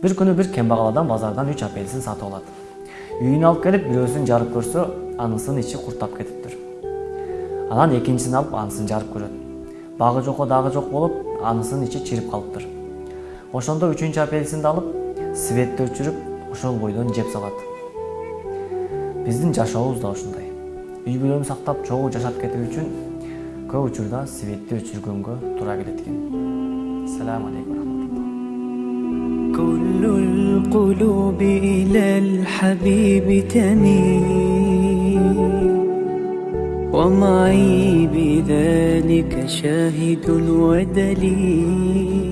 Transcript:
бир күнү бир кембагал адам базардан үч апельсин сатып алат үйүнө алып келип бирөөсүн жарып көрсө анысынын ичи курттап кетиптир анан экинчисин алып анысын жарып көрөт багы жокко дагы жок болуп анысынын ичи чирип калыптыр ошондо үчүнчү апельсинди алып светти өчүрүп ошол бойдон жеп салат биздин жашообуз да ушундай үй бүлөнү сактап чогуу жашап кетүү үчүн көп учурда светти өчүргөнгө туура келет экен салам алейкум القلوب إلى الحبيب تميل. ومعي بذلك شاهد ودليل.